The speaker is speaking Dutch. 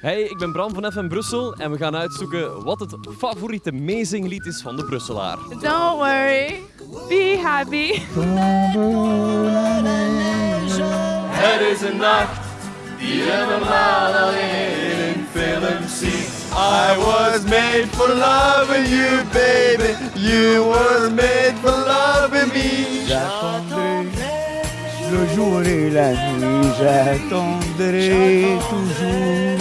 Hey, ik ben Bram van FM Brussel en we gaan uitzoeken wat het favoriete meezinglied is van de Brusselaar. Don't worry, be happy. Het is een nacht die je normaal alleen in films ziet. I was made for loving you, baby. You were made for loving me. Le jour et la nuit, j'attendrai toujours.